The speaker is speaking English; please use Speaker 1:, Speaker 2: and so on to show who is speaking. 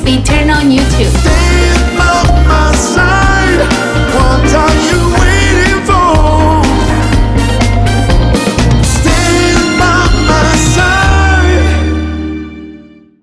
Speaker 1: speed, turn on
Speaker 2: YouTube.